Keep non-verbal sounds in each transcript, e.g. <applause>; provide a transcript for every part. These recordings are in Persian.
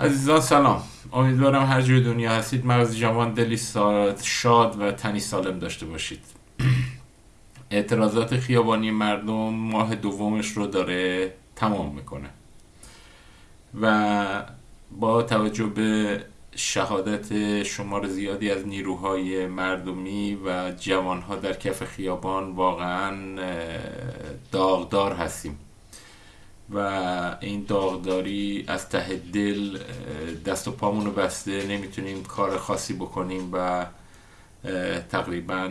عزیزان سلام. امیدوارم هر جای دنیا هستید. مغز جوان دلی شاد و تنی سالم داشته باشید. <clears throat> اعتراضات خیابانی مردم ماه دومش رو داره تمام می‌کنه. و با توجه به شهادت شمار زیادی از نیروهای مردمی و جوانها در کف خیابان واقعا داغدار هستیم. و این داغداری از ته دل دست و پامون بسته نمی‌تونیم کار خاصی بکنیم و تقریبا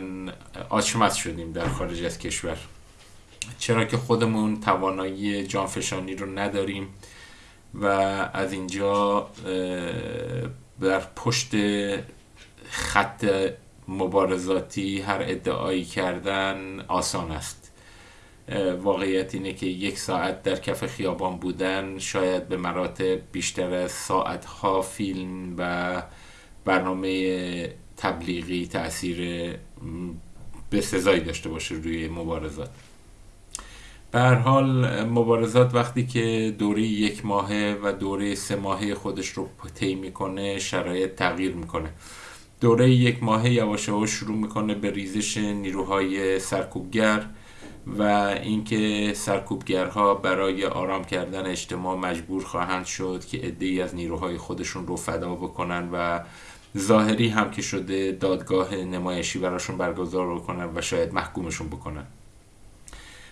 آچمز شدیم در خارج از کشور. چرا که خودمون توانایی جانفشانی رو نداریم و از اینجا بر پشت خط مبارزاتی هر ادعایی کردن آسان است. واقعیت اینه که یک ساعت در کف خیابان بودن شاید به مراتب بیشتر از ساعتها فیلم و برنامه تبلیغی تاثیر به سزایی داشته باشه روی مبارزات. به هر حال مبارزات وقتی که دوره یک ماهه و دوره سه ماهه خودش رو طی می‌کنه شرایط تغییر می‌کنه. دوره یک ماهه یواش شروع می‌کنه به ریزش نیروهای سرکوبگر. و اینکه سرکوبگرها برای آرام کردن اجتماع مجبور خواهند شد که عدهای از نیروهای خودشون رو فدا بکنن و ظاهری هم که شده دادگاه نمایشی براشون برگزار بکنن و شاید محکومشون بکنن.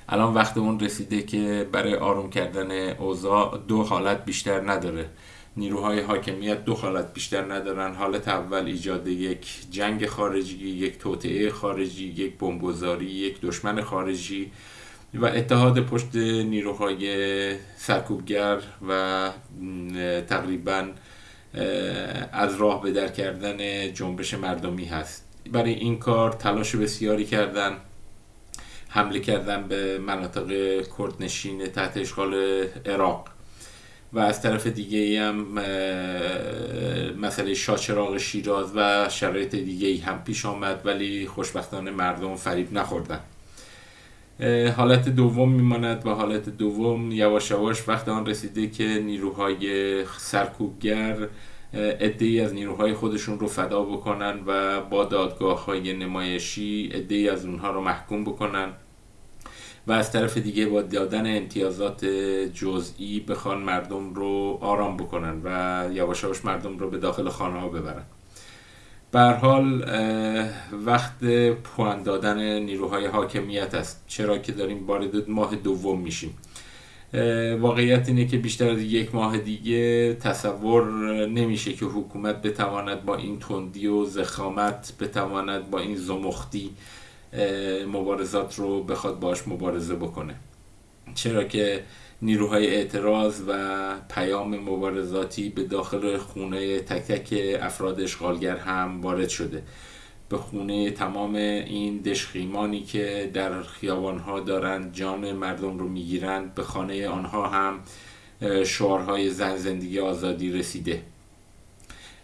الان وقت اون رسیده که برای آروم کردن اوضاع دو حالت بیشتر نداره. نیروهای حاکمیت دو حالت بیشتر ندارن. حالت اول ایجاد یک جنگ خارجی یک توطعه خارجی یک بمبگذاری یک دشمن خارجی و اتحاد پشت نیروهای سرکوبگر و تقریبا از راه به در کردن جنبش مردمی هست. برای این کار تلاش بسیاری کردن. حمله کردن به مناطق کردنشین تحت اشغال عراق. و از طرف دیگه هم مسئله شاچراغ شیراز و شرایط دیگه هم پیش آمد ولی خوشبختانه مردم فریب نخوردن. حالت دوم میماند و حالت دوم یواش یواش وقت آن رسیده که نیروهای سرکوبگر ادهی از نیروهای خودشون رو فدا بکنن و با دادگاه های نمایشی ادهی از اونها رو محکوم بکنن. و از طرف دیگه با دادن امتیازات جزئی بخوان مردم رو آرام بکنن و یواش مردم رو به داخل خانه ها ببرن بر حال وقت پوان دادن نیروهای حاکمیت است. چرا که داریم وارد ماه دوم میشیم. واقعیت اینه که بیشتر از یک ماه دیگه تصور نمیشه که حکومت بتواند با این تندی و زخامت بتواند با این زمختی مبارزات رو بخواد باش مبارزه بکنه. چرا که نیروهای اعتراض و پیام مبارزاتی به داخل خونه تک تک افراد اشغالگر هم وارد شده. به خونه تمام این دشخیمانی که در خیابانها دارند جان مردم رو می‌گیرند به خانه آنها هم شعارهای زن زندگی آزادی رسیده.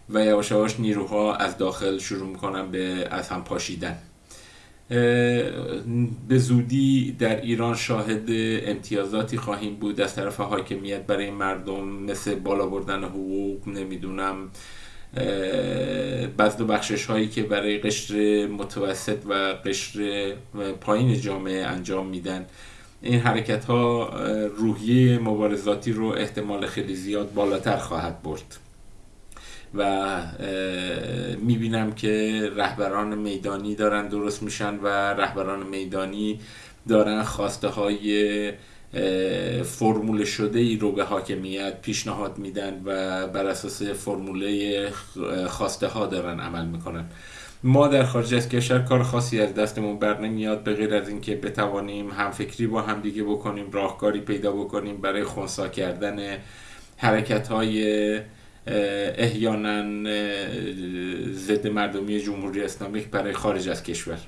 و یواش یواش نیروها از داخل شروع می‌کنن به از هم پاشیدن. به زودی در ایران شاهد امتیازاتی خواهیم بود از طرف حاکمیت برای مردم مثل بالا بردن حقوق نمی‌دونم بزد و بخشش هایی که برای قشر متوسط و قشر پایین جامعه انجام میدن. این حرکت ها روحیه مبارزاتی رو احتمال خیلی زیاد بالاتر خواهد برد. و می‌بینم که رهبران میدانی دارن درست میشن و رهبران میدانی دارن خواسته های فرمول شده ای رو به حاکمیت پیشنهاد میدن و بر اساس فرموله خواسته ها دارن عمل می‌کنن. ما در خارج از کشور کار خاصی از دستمون بر نمیاد به غیر از اینکه بتوانیم همفکری با همدیگه بکنیم راهکاری پیدا بکنیم برای خونسا کردن حرکت های احیانا ضد مردمی جمهوری اسلامی برای خارج از کشور.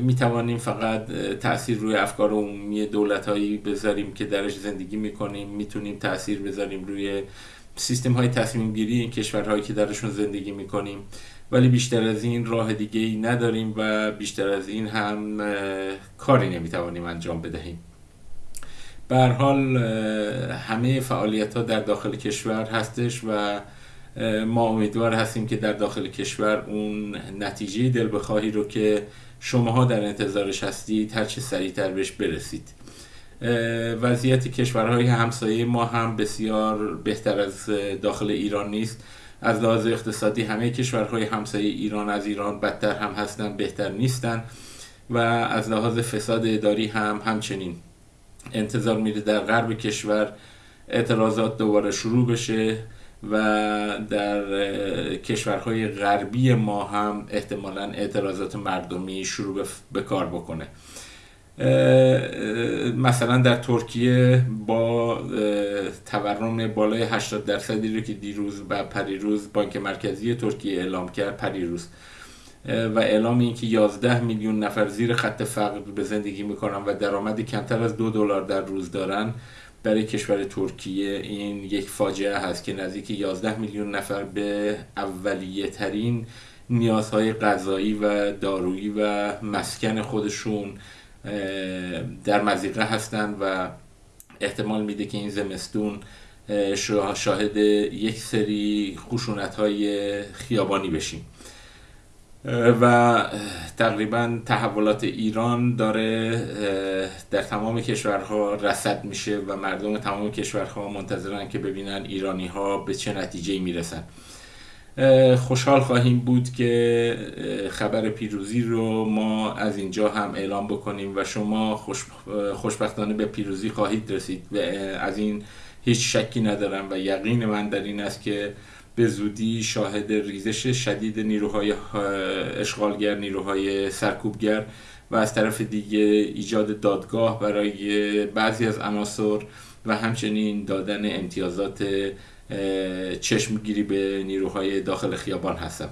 می توانیم فقط تاثیر روی افکار عمومی دولت هایی بذاریم که درش زندگی می‌کنیم. می‌تونیم تاثیر بذاریم روی سیستم های تصمیم گیری این کشورهایی که درشون زندگی می‌کنیم. ولی بیشتر از این راه دیگه ای نداریم و بیشتر از این هم کاری نمی‌توانیم انجام بدهیم. بر حال همه فعالیت ها در داخل کشور هستش و ما امیدوار هستیم که در داخل کشور اون نتیجه دل بخواهی رو که شماها در انتظارش هستید هر چه سریعتر بهش برسید. وضعیت کشورهای همسایه ما هم بسیار بهتر از داخل ایران نیست. از لحاظ اقتصادی همه کشورهای همسایه ایران از ایران بدتر هم هستن بهتر نیستن و از لحاظ فساد اداری هم همچنین. انتظار میره در غرب کشور اعتراضات دوباره شروع بشه و در کشورهای غربی ما هم احتمالا اعتراضات مردمی شروع به کار بکنه. مثلا در ترکیه با تورم بالای 80 درصدی رو که دیروز و پریروز بانک مرکزی ترکیه اعلام کرد پریروز. و اعلام این که 11 میلیون نفر زیر خط فقر به زندگی می‌کنن و درآمد کمتر از دو دلار در روز دارن برای کشور ترکیه این یک فاجعه هست که نزدیک 11 میلیون نفر به اولیه ترین نیازهای غذایی و دارویی و مسکن خودشون در مزیقه هستند و احتمال میده که این زمستون شاهد یک سری خشونت های خیابانی بشیم. و تقریبا تحولات ایران داره در تمام کشورها رسد میشه و مردم تمام کشورها منتظرن که ببینن ایرانی ها به چه نتیجه می‌رسن. خوشحال خواهیم بود که خبر پیروزی رو ما از اینجا هم اعلام بکنیم و شما خوش خوشبختانه به پیروزی خواهید رسید. و از این هیچ شکی ندارم و یقین من در این است که به زودی شاهد ریزش شدید نیروهای اشغالگر نیروهای سرکوبگر و از طرف دیگه ایجاد دادگاه برای بعضی از عناصر و همچنین دادن امتیازات چشمگیری به نیروهای داخل خیابان هستم.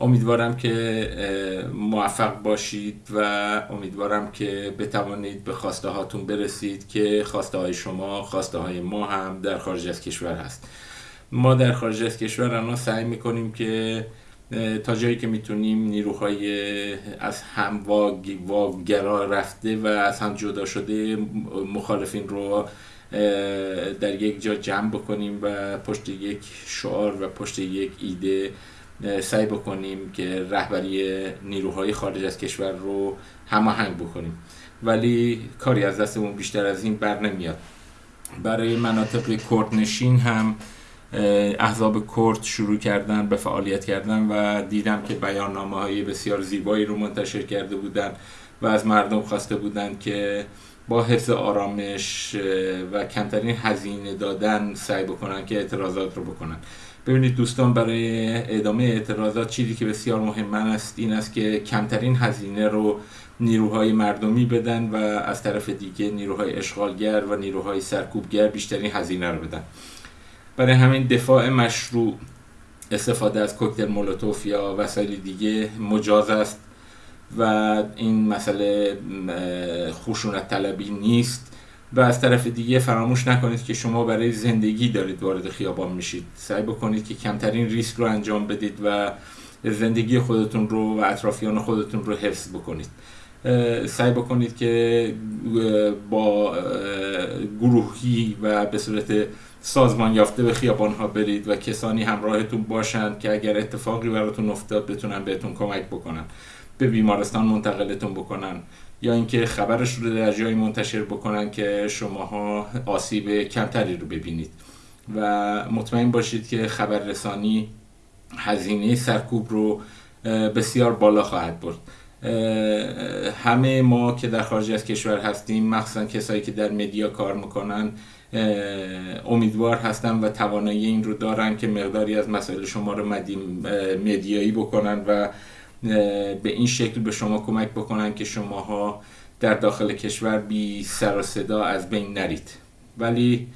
امیدوارم که موفق باشید و امیدوارم که بتوانید به خواسته هاتون برسید که خواسته های شما خواسته های ما هم در خارج از کشور هست. ما در خارج از کشور الان سعی می‌کنیم که تا جایی که می‌تونیم نیروهای از هم واگرا رفته و از هم جدا شده مخالفین رو در یک جا جمع بکنیم و پشت یک شعار و پشت یک ایده سعی بکنیم که رهبری نیروهای خارج از کشور رو هماهنگ بکنیم. ولی کاری از دستمون بیشتر از این بر نمیاد. برای مناطق کردنشین هم احزاب کرد شروع کردن به فعالیت کردن و دیدم که بیاننامه های بسیار زیبایی رو منتشر کرده بودن و از مردم خواسته بودن که با حفظ آرامش و کمترین هزینه دادن سعی بکنن که اعتراضات رو بکنن. ببینید دوستان برای ادامه اعتراضات چیزی که بسیار مهم است این است که کمترین هزینه رو نیروهای مردمی بدن و از طرف دیگه نیروهای اشغالگر و نیروهای سرکوبگر بیشترین هزینه رو بدن. برای همین دفاع مشروع استفاده از کوکتل مولوتوف یا وسایل دیگه مجاز است و این مسئله خشونت طلبی نیست و از طرف دیگه فراموش نکنید که شما برای زندگی دارید وارد خیابان میشید. سعی بکنید که کمترین ریسک رو انجام بدید و زندگی خودتون رو و اطرافیان خودتون رو حفظ بکنید. سعی بکنید که با گروهی و به صورت سازمان یافته به خیابان ها برید و کسانی همراهتون باشند که اگر اتفاقی براتون افتاد بتونن بهتون کمک بکنن به بیمارستان منتقلتون بکنن یا اینکه خبرش رو در جایی منتشر بکنن که شماها آسیب کمتری رو ببینید. و مطمئن باشید که خبررسانی هزینه سرکوب رو بسیار بالا خواهد برد. همه ما که در خارج از کشور هستیم مخصوصا کسایی که در مدیا کار می‌کنن امیدوار هستن و توانایی این رو دارن که مقداری از مسائل شما رو مدیایی بکنن و به این شکل به شما کمک بکنن که شماها در داخل کشور بی سر و صدا از بین نرید. ولی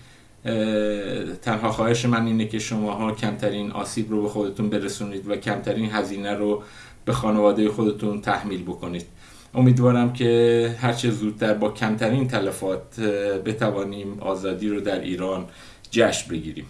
تنها خواهش من اینه که شماها کمترین آسیب رو به خودتون برسونید و کمترین هزینه رو به خانواده خودتون تحمیل بکنید. امیدوارم که هرچه زودتر با کمترین تلفات بتوانیم آزادی رو در ایران جشن بگیریم.